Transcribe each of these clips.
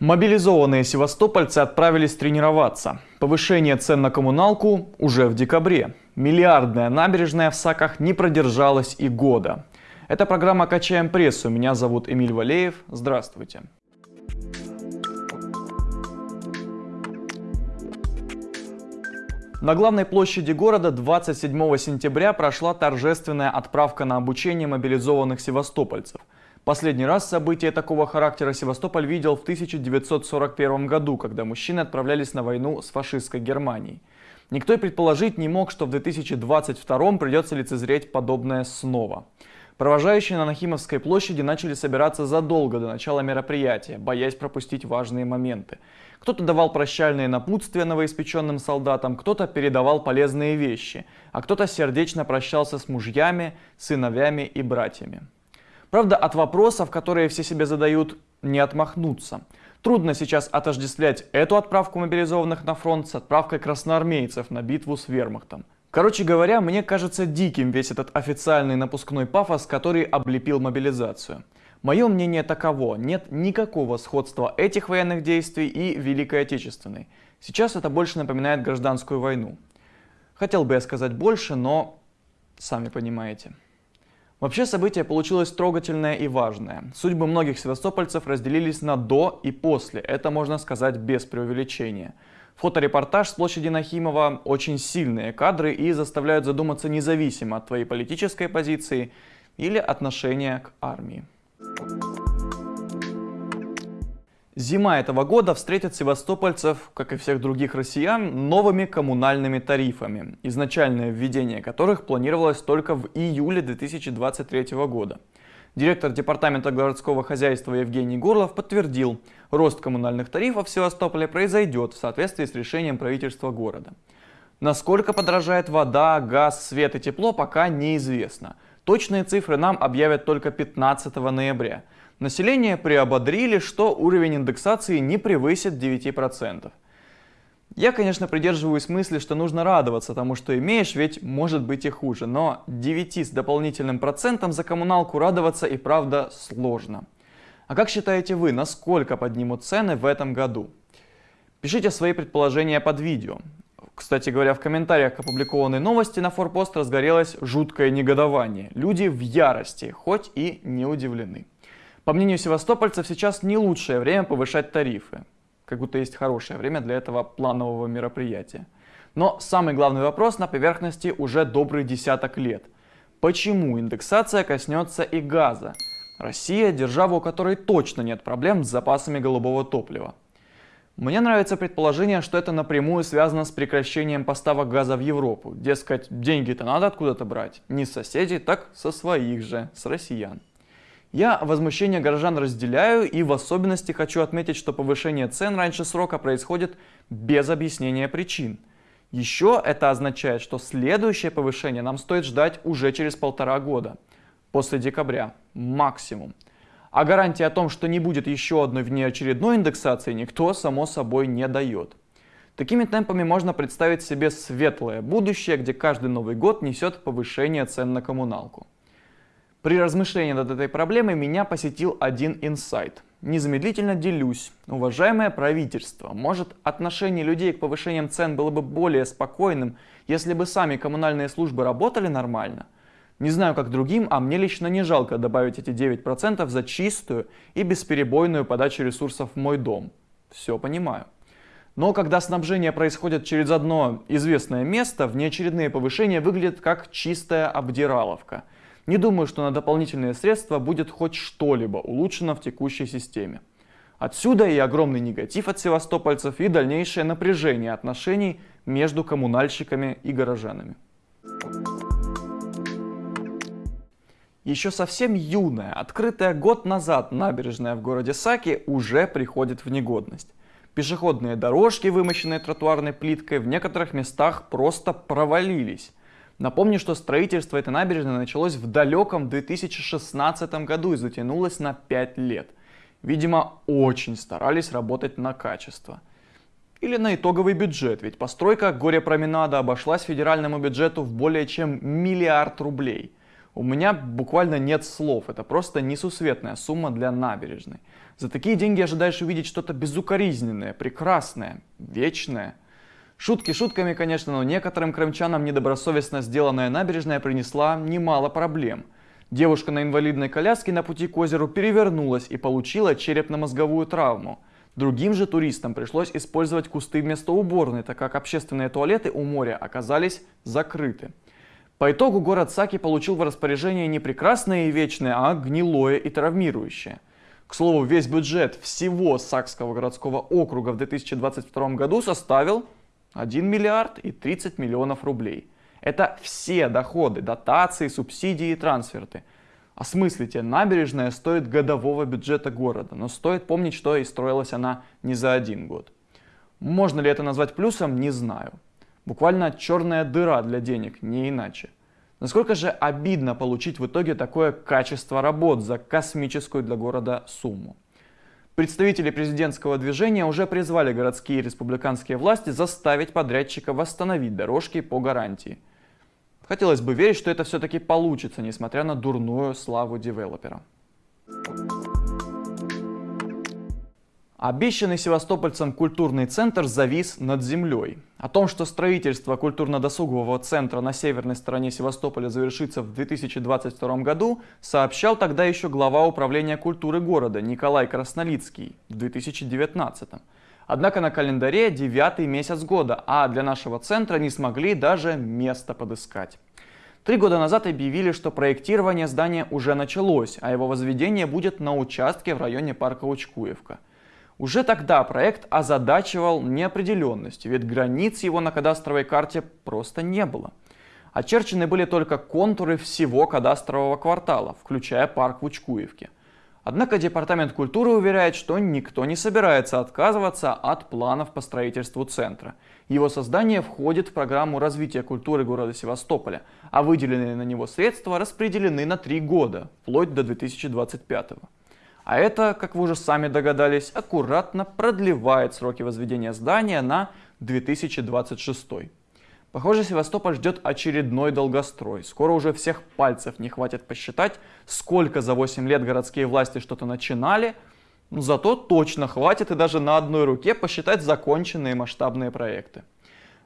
Мобилизованные севастопольцы отправились тренироваться. Повышение цен на коммуналку уже в декабре. Миллиардная набережная в Саках не продержалась и года. Это программа «Качаем прессу». Меня зовут Эмиль Валеев. Здравствуйте. На главной площади города 27 сентября прошла торжественная отправка на обучение мобилизованных севастопольцев – Последний раз события такого характера Севастополь видел в 1941 году, когда мужчины отправлялись на войну с фашистской Германией. Никто и предположить не мог, что в 2022 придется лицезреть подобное снова. Провожающие на Нахимовской площади начали собираться задолго до начала мероприятия, боясь пропустить важные моменты. Кто-то давал прощальные напутствия новоиспеченным солдатам, кто-то передавал полезные вещи, а кто-то сердечно прощался с мужьями, сыновьями и братьями. Правда, от вопросов, которые все себе задают, не отмахнуться. Трудно сейчас отождествлять эту отправку мобилизованных на фронт с отправкой красноармейцев на битву с вермахтом. Короче говоря, мне кажется диким весь этот официальный напускной пафос, который облепил мобилизацию. Мое мнение таково, нет никакого сходства этих военных действий и Великой Отечественной. Сейчас это больше напоминает гражданскую войну. Хотел бы я сказать больше, но сами понимаете. Вообще событие получилось трогательное и важное. Судьбы многих севастопольцев разделились на до и после, это можно сказать без преувеличения. Фоторепортаж с площади Нахимова очень сильные кадры и заставляют задуматься независимо от твоей политической позиции или отношения к армии. Зима этого года встретит севастопольцев, как и всех других россиян, новыми коммунальными тарифами, изначальное введение которых планировалось только в июле 2023 года. Директор Департамента городского хозяйства Евгений Горлов подтвердил, рост коммунальных тарифов в Севастополе произойдет в соответствии с решением правительства города. Насколько подорожает вода, газ, свет и тепло, пока неизвестно. Точные цифры нам объявят только 15 ноября. Население приободрили, что уровень индексации не превысит 9%. Я, конечно, придерживаюсь мысли, что нужно радоваться тому, что имеешь, ведь может быть и хуже. Но 9 с дополнительным процентом за коммуналку радоваться и правда сложно. А как считаете вы, насколько поднимут цены в этом году? Пишите свои предположения под видео. Кстати говоря, в комментариях к опубликованной новости на форпост разгорелось жуткое негодование. Люди в ярости, хоть и не удивлены. По мнению севастопольцев, сейчас не лучшее время повышать тарифы. Как будто есть хорошее время для этого планового мероприятия. Но самый главный вопрос на поверхности уже добрый десяток лет. Почему индексация коснется и газа? Россия – держава, у которой точно нет проблем с запасами голубого топлива. Мне нравится предположение, что это напрямую связано с прекращением поставок газа в Европу. Дескать, деньги-то надо откуда-то брать. Не с соседей, так со своих же, с россиян. Я возмущение горожан разделяю и в особенности хочу отметить, что повышение цен раньше срока происходит без объяснения причин. Еще это означает, что следующее повышение нам стоит ждать уже через полтора года, после декабря, максимум. А гарантии о том, что не будет еще одной внеочередной индексации, никто, само собой, не дает. Такими темпами можно представить себе светлое будущее, где каждый Новый год несет повышение цен на коммуналку. При размышлении над этой проблемой меня посетил один инсайт. Незамедлительно делюсь. Уважаемое правительство, может отношение людей к повышениям цен было бы более спокойным, если бы сами коммунальные службы работали нормально? Не знаю как другим, а мне лично не жалко добавить эти 9% за чистую и бесперебойную подачу ресурсов в мой дом. Все понимаю. Но когда снабжение происходит через одно известное место, внеочередные повышения выглядят как чистая обдираловка – не думаю, что на дополнительные средства будет хоть что-либо улучшено в текущей системе. Отсюда и огромный негатив от севастопольцев и дальнейшее напряжение отношений между коммунальщиками и горожанами. Еще совсем юная, открытая год назад набережная в городе Саки уже приходит в негодность. Пешеходные дорожки, вымощенные тротуарной плиткой, в некоторых местах просто провалились. Напомню, что строительство этой набережной началось в далеком 2016 году и затянулось на 5 лет. Видимо, очень старались работать на качество. Или на итоговый бюджет, ведь постройка горе-променада обошлась федеральному бюджету в более чем миллиард рублей. У меня буквально нет слов, это просто несусветная сумма для набережной. За такие деньги ожидаешь увидеть что-то безукоризненное, прекрасное, вечное. Шутки шутками, конечно, но некоторым крымчанам недобросовестно сделанная набережная принесла немало проблем. Девушка на инвалидной коляске на пути к озеру перевернулась и получила черепно-мозговую травму. Другим же туристам пришлось использовать кусты вместо уборной, так как общественные туалеты у моря оказались закрыты. По итогу город Саки получил в распоряжение не прекрасное и вечное, а гнилое и травмирующее. К слову, весь бюджет всего Сакского городского округа в 2022 году составил 1 миллиард и 30 миллионов рублей. Это все доходы, дотации, субсидии и трансферты. Осмыслите, набережная стоит годового бюджета города, но стоит помнить, что и строилась она не за один год. Можно ли это назвать плюсом, не знаю. Буквально черная дыра для денег, не иначе. Насколько же обидно получить в итоге такое качество работ за космическую для города сумму. Представители президентского движения уже призвали городские и республиканские власти заставить подрядчика восстановить дорожки по гарантии. Хотелось бы верить, что это все-таки получится, несмотря на дурную славу девелопера. Обещанный севастопольцам культурный центр завис над землей. О том, что строительство культурно-досугового центра на северной стороне Севастополя завершится в 2022 году, сообщал тогда еще глава управления культуры города Николай Краснолицкий в 2019. Однако на календаре девятый месяц года, а для нашего центра не смогли даже место подыскать. Три года назад объявили, что проектирование здания уже началось, а его возведение будет на участке в районе парка Учкуевка. Уже тогда проект озадачивал неопределенностью, ведь границ его на кадастровой карте просто не было. Очерчены были только контуры всего кадастрового квартала, включая парк в Учкуевке. Однако Департамент культуры уверяет, что никто не собирается отказываться от планов по строительству центра. Его создание входит в программу развития культуры города Севастополя, а выделенные на него средства распределены на три года, вплоть до 2025 года. А это, как вы уже сами догадались, аккуратно продлевает сроки возведения здания на 2026. Похоже, Севастополь ждет очередной долгострой. Скоро уже всех пальцев не хватит посчитать, сколько за 8 лет городские власти что-то начинали, но зато точно хватит и даже на одной руке посчитать законченные масштабные проекты.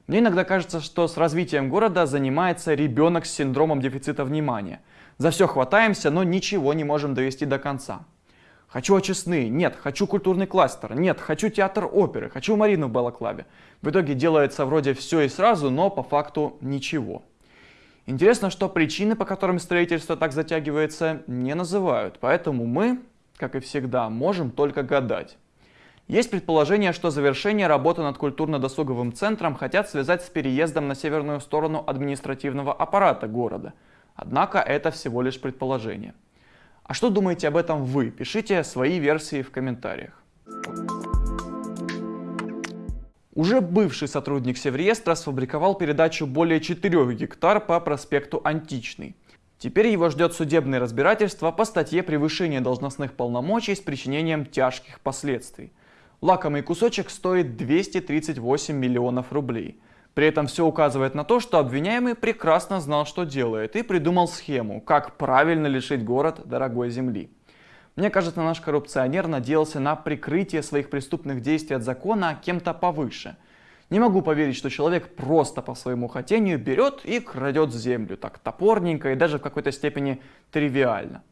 Мне иногда кажется, что с развитием города занимается ребенок с синдромом дефицита внимания. За все хватаемся, но ничего не можем довести до конца. Хочу очистные, нет, хочу культурный кластер, нет, хочу театр оперы, хочу Марину в Балаклаве. В итоге делается вроде все и сразу, но по факту ничего. Интересно, что причины, по которым строительство так затягивается, не называют, поэтому мы, как и всегда, можем только гадать. Есть предположение, что завершение работы над культурно-досуговым центром хотят связать с переездом на северную сторону административного аппарата города. Однако это всего лишь предположение. А что думаете об этом вы? Пишите свои версии в комментариях. Уже бывший сотрудник Севреестра сфабриковал передачу более 4 гектар по проспекту Античный. Теперь его ждет судебное разбирательство по статье «Превышение должностных полномочий с причинением тяжких последствий». Лакомый кусочек стоит 238 миллионов рублей – при этом все указывает на то, что обвиняемый прекрасно знал, что делает, и придумал схему, как правильно лишить город дорогой земли. Мне кажется, наш коррупционер надеялся на прикрытие своих преступных действий от закона кем-то повыше. Не могу поверить, что человек просто по своему хотению берет и крадет землю, так топорненько и даже в какой-то степени тривиально.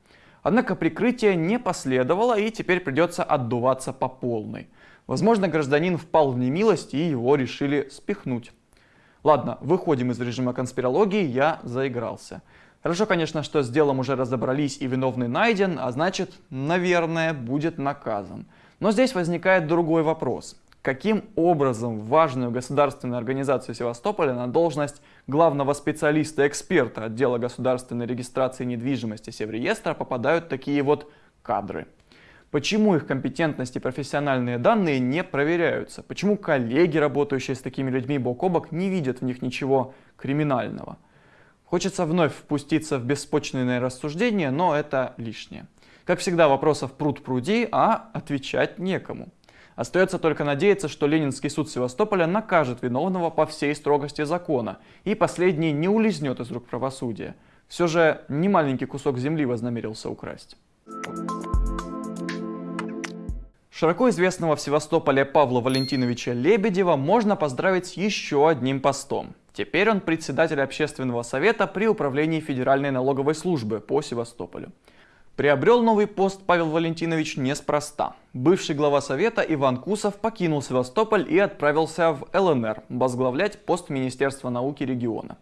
Однако прикрытие не последовало и теперь придется отдуваться по полной. Возможно, гражданин впал в немилость и его решили спихнуть. Ладно, выходим из режима конспирологии, я заигрался. Хорошо, конечно, что с делом уже разобрались и виновный найден, а значит, наверное, будет наказан. Но здесь возникает другой вопрос. Каким образом важную государственную организацию Севастополя на должность главного специалиста-эксперта отдела государственной регистрации недвижимости Севреестра попадают такие вот кадры? Почему их компетентность и профессиональные данные не проверяются? Почему коллеги, работающие с такими людьми бок о бок, не видят в них ничего криминального? Хочется вновь впуститься в беспочвенное рассуждение, но это лишнее. Как всегда, вопросов пруд пруди, а отвечать некому. Остается только надеяться, что Ленинский суд Севастополя накажет виновного по всей строгости закона, и последний не улизнет из рук правосудия. Все же не маленький кусок земли вознамерился украсть. Широко известного в Севастополе Павла Валентиновича Лебедева можно поздравить еще одним постом. Теперь он председатель общественного совета при управлении Федеральной налоговой службы по Севастополю. Приобрел новый пост Павел Валентинович неспроста. Бывший глава совета Иван Кусов покинул Севастополь и отправился в ЛНР возглавлять пост Министерства науки региона.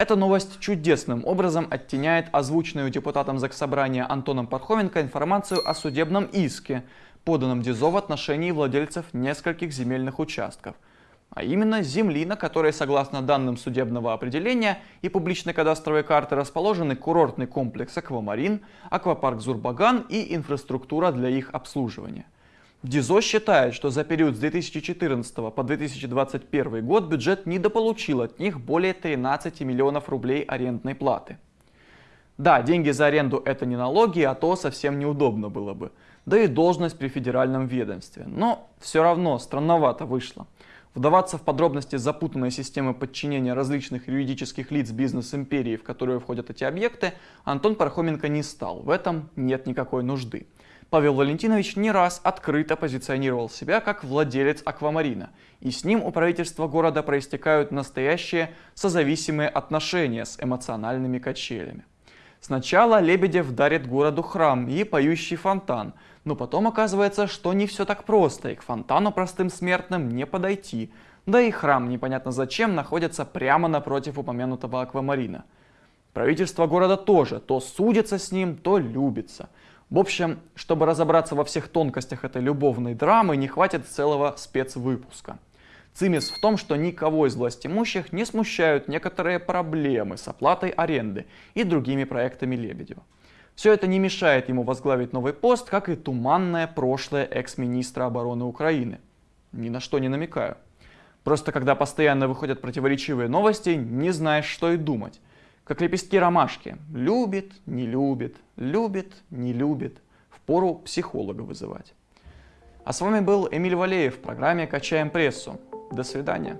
Эта новость чудесным образом оттеняет озвученную депутатом Заксобрания Антоном Пархоменко информацию о судебном иске, поданном ДИЗО в отношении владельцев нескольких земельных участков, а именно земли, на которой, согласно данным судебного определения и публичной кадастровой карты, расположены курортный комплекс «Аквамарин», аквапарк «Зурбаган» и инфраструктура для их обслуживания. ДИЗО считает, что за период с 2014 по 2021 год бюджет недополучил от них более 13 миллионов рублей арендной платы. Да, деньги за аренду это не налоги, а то совсем неудобно было бы да и должность при федеральном ведомстве. Но все равно странновато вышло. Вдаваться в подробности запутанной системы подчинения различных юридических лиц бизнес-империи, в которую входят эти объекты, Антон Пархоменко не стал. В этом нет никакой нужды. Павел Валентинович не раз открыто позиционировал себя как владелец аквамарина, и с ним у правительства города проистекают настоящие созависимые отношения с эмоциональными качелями. Сначала Лебедев дарит городу храм и поющий фонтан, но потом оказывается, что не все так просто, и к фонтану простым смертным не подойти. Да и храм непонятно зачем находится прямо напротив упомянутого аквамарина. Правительство города тоже то судится с ним, то любится. В общем, чтобы разобраться во всех тонкостях этой любовной драмы, не хватит целого спецвыпуска. Цимис в том, что никого из властимущих не смущают некоторые проблемы с оплатой аренды и другими проектами Лебедева. Все это не мешает ему возглавить новый пост, как и туманное прошлое экс-министра обороны Украины. Ни на что не намекаю. Просто когда постоянно выходят противоречивые новости, не знаешь, что и думать. Как лепестки ромашки. Любит, не любит, любит, не любит. Впору психолога вызывать. А с вами был Эмиль Валеев в программе «Качаем прессу». До свидания.